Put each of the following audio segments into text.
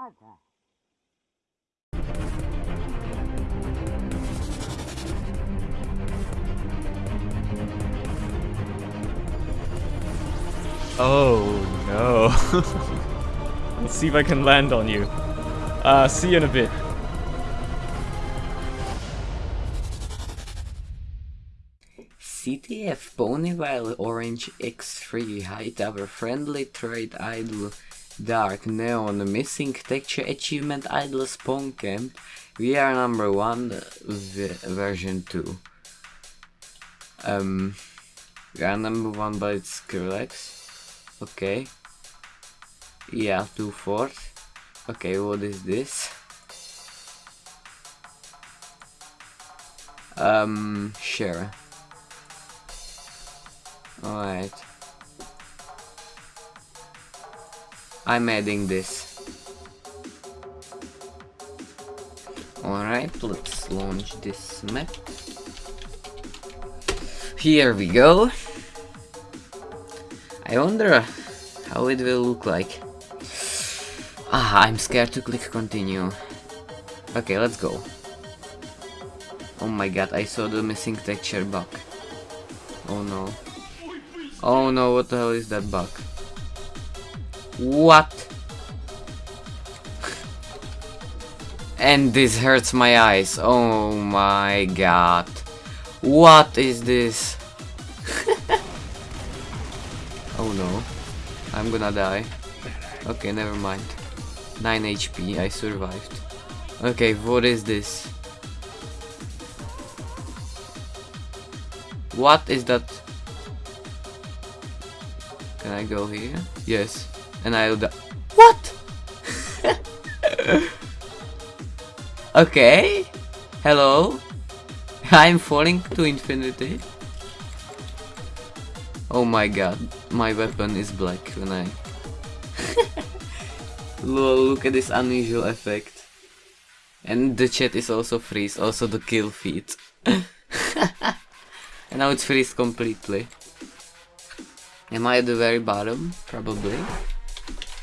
Mata. Oh no. Let's see if I can land on you. Uh, see you in a bit. CTF Ponyville Orange X3 High Tower Friendly Trade Idle Dark Neon Missing Texture Achievement Idle Spawn Camp We are number 1 version 2 Um are number 1 by Skrillex Okay Yeah, 2 fourth Okay, what is this? Um, sure. Alright. I'm adding this. Alright, let's launch this map. Here we go. I wonder how it will look like. Ah, I'm scared to click continue. Okay, let's go. Oh my god, I saw the missing texture bug. Oh no. Oh no, what the hell is that bug? What? and this hurts my eyes. Oh my god. What is this? oh no. I'm gonna die. Okay, never mind. 9 HP, I survived. Okay, what is this? What is that? Can I go here? Yes. And I'll. What? okay. Hello. I'm falling to infinity. Oh my god. My weapon is black when I... Look at this unusual effect. And the chat is also freeze, also the kill feed. and now it's freeze completely. Am I at the very bottom? Probably.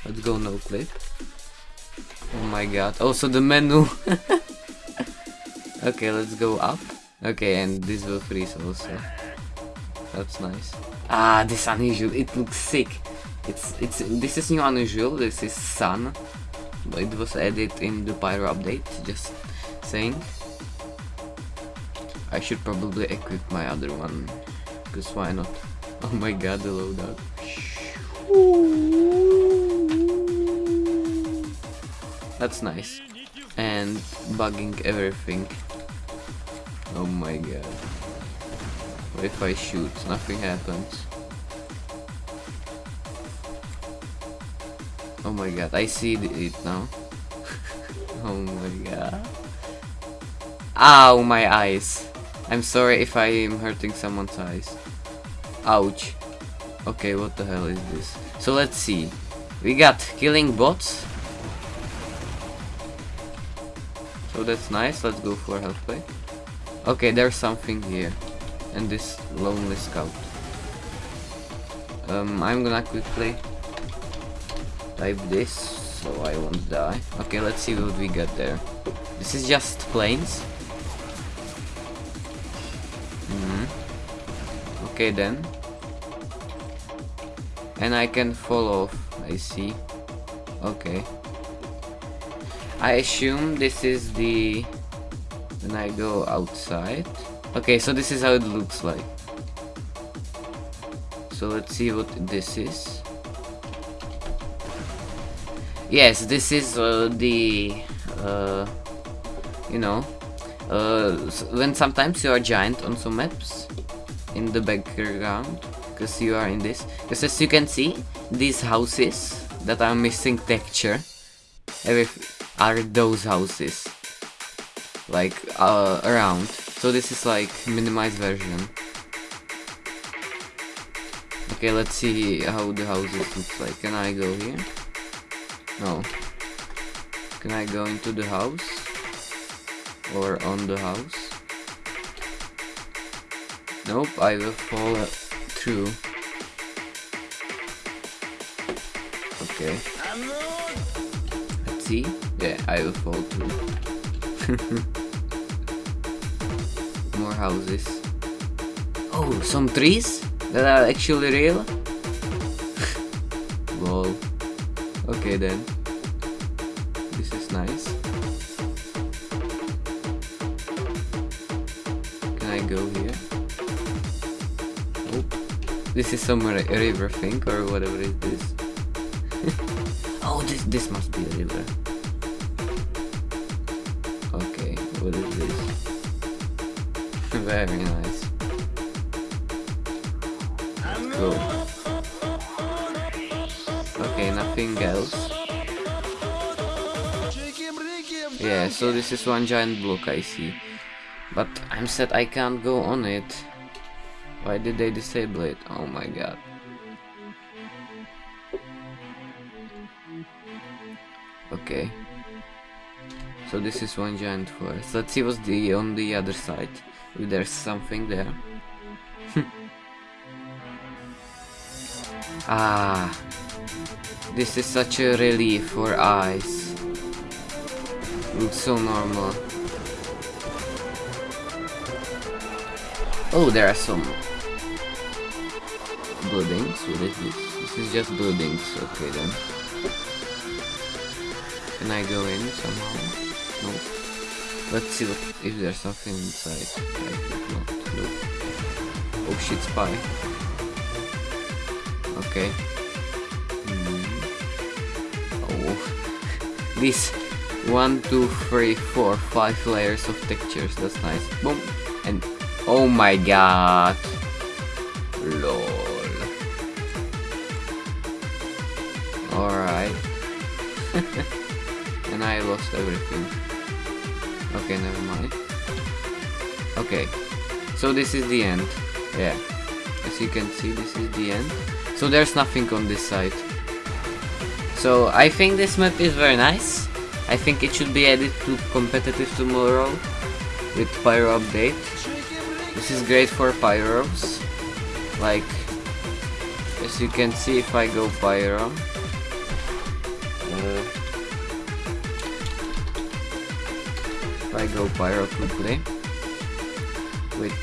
Let's go no clip. Oh my god. Also the menu. okay, let's go up. Okay, and this will freeze also. That's nice. Ah, this unusual. It looks sick. It's it's this is new unusual. This is sun. It was added in the pyro update. Just saying. I should probably equip my other one. Cause why not? Oh my god, the loadout. That's nice. And bugging everything. Oh my god. What if I shoot? Nothing happens. Oh my god, I see it now. oh my god. Ow, my eyes. I'm sorry if I am hurting someone's eyes. Ouch. Okay, what the hell is this? So let's see. We got killing bots. That's nice, let's go for health play. Okay, there's something here. And this lonely scout. Um, I'm gonna quickly type this so I won't die. Okay, let's see what we got there. This is just planes. Mm -hmm. Okay then. And I can fall off, I see. Okay. I assume this is the... When I go outside. Okay, so this is how it looks like. So let's see what this is. Yes, this is uh, the... Uh, you know... Uh, when sometimes you are giant on some maps in the background because you are in this because as you can see these houses that are missing texture are those houses. Like uh, around. So this is like minimized version. Okay let's see how the houses look like. Can I go here? No. Can I go into the house? Or on the house? Nope I will fall through. Okay. Let's see? Yeah, I will fall too. More houses. Oh, some trees that are actually real? Lol. Okay then. This is nice. Can I go here? Oh. This is some ri- river thing or whatever it is. oh, this this must be a river. Okay, what is this? Very nice. Cool. Okay, nothing else. Yeah, so this is one giant block I see. But I'm sad I can't go on it. Why did they disable it? Oh my god. Okay. So this is one giant forest. Let's see what's the on the other side. If there's something there. ah. This is such a relief for eyes. Looks so normal. Oh, there are some buildings. What is this? This is just buildings. Okay then. Can I go in somehow? No. Let's see what, if there's something inside. I think not. Nope. Oh shit, spy. Okay. Hmm. Oh. These one, two, three, four, five layers of textures. That's nice. Boom. And oh my god. Lol. Alright. and I lost everything. Okay, never mind. Okay. So this is the end. Yeah. As you can see, this is the end. So there's nothing on this side. So I think this map is very nice. I think it should be added to competitive tomorrow with pyro update. This is great for pyros. Like as you can see if I go pyro. I go pyro quickly with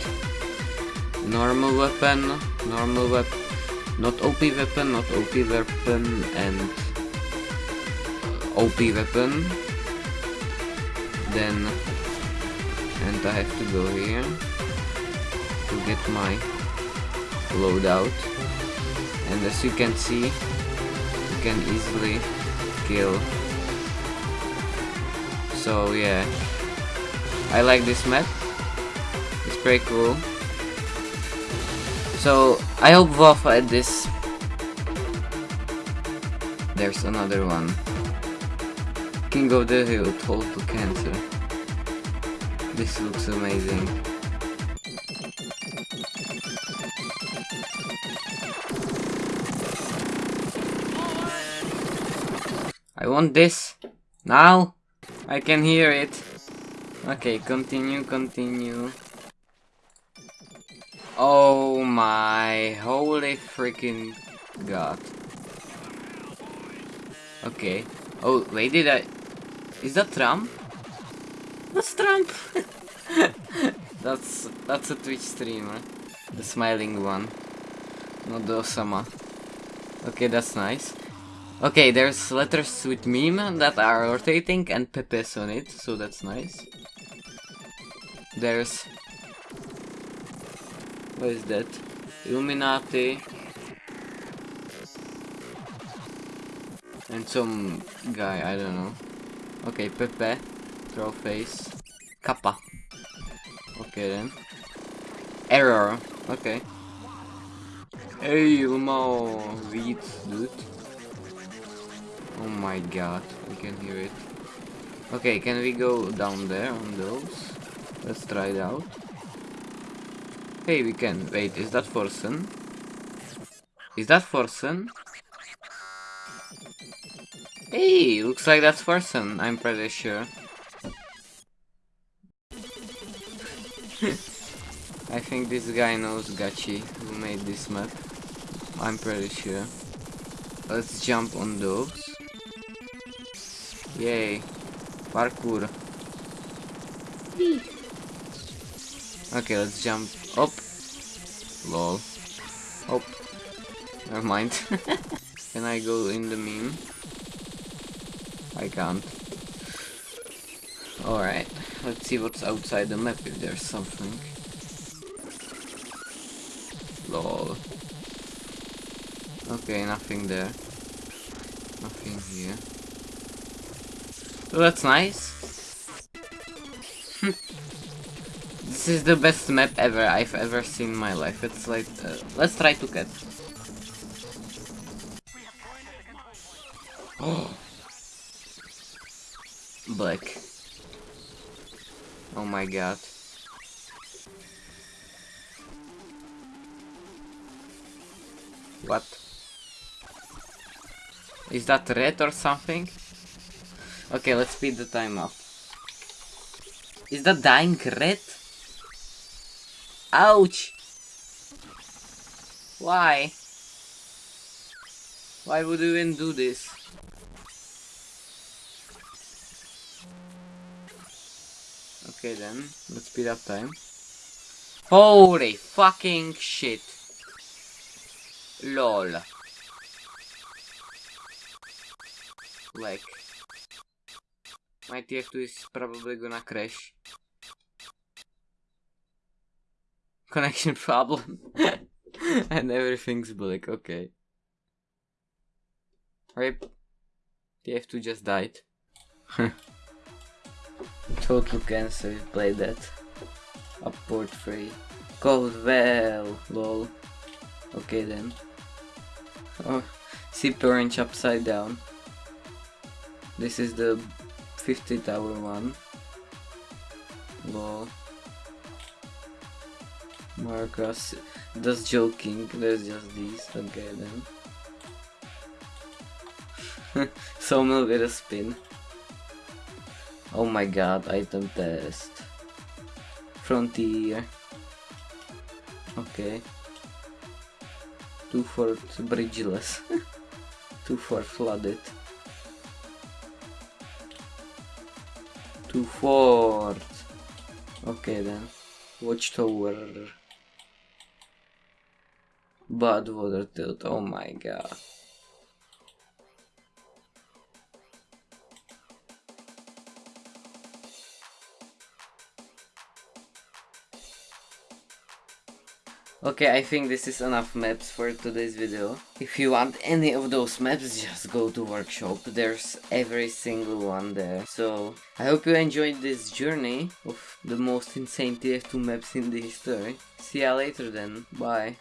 normal weapon, normal weapon, not OP weapon, not OP weapon, and uh, OP weapon. Then, and I have to go here to get my loadout. And as you can see, you can easily kill. So yeah, I like this map. It's pretty cool. So I hope Valve add this. There's another one. King of the Hill, Total Cancer. This looks amazing. I want this. Now! I can hear it. Okay, continue, continue. Oh my holy freaking god. Okay. Oh, wait, did I... Is that Trump? That's Trump! that's that's a Twitch streamer. The smiling one. Not the Osama. Okay, that's nice. Okay, there's letters with meme that are rotating and Pepe's on it, so that's nice. There's... What is that? Illuminati. And some guy, I don't know. Okay, Pepe. Troll face. Kappa. Okay then. Error. Okay. Hey, Helemaal oh, wheat, dude. Oh my god, we can hear it. Okay, can we go down there on those? Let's try it out. Hey, we can. Wait, is that Forsen? Is that Forsen? Hey, looks like that's Forsen, I'm pretty sure. I think this guy knows Gachi, who made this map. I'm pretty sure. Let's jump on those. Yay. Parkour. Okay, let's jump up. Lol. Oh. Never mind. Can I go in the meme? I can't. Alright, let's see what's outside the map if there's something. Lol. Okay, nothing there. Nothing here. That's nice. this is the best map ever I've ever seen in my life. It's like, uh, let's try to. Oh. Black. Oh my god. What? Is that red or something? Okay, let's speed the time up. Is that dying red? Ouch! Why? Why would you even do this? Okay then, let's speed up time. Holy fucking shit. LOL. Like. My TF2 is probably gonna crash. Connection problem. and everything's black, okay. Rip. TF2 just died. Total cancer, play that. Upward free. Goes well, lol. Okay then. Oh, sip orange upside down. This is the 50 tower one. Lol. Marcus does joking, there's just these. Okay then. Sawmill with a spin. Oh my god, item test. Frontier. Okay. Two fort bridgeless. Two fort flooded. Two fort. Okay then. Watchtower. Badwater tilt. Oh my god. Okay, I think this is enough maps for today's video. If you want any of those maps, just go to workshop. There's every single one there. So, I hope you enjoyed this journey of the most insane TF2 maps in the history. See ya later then. Bye.